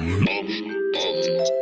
Mm-hmm.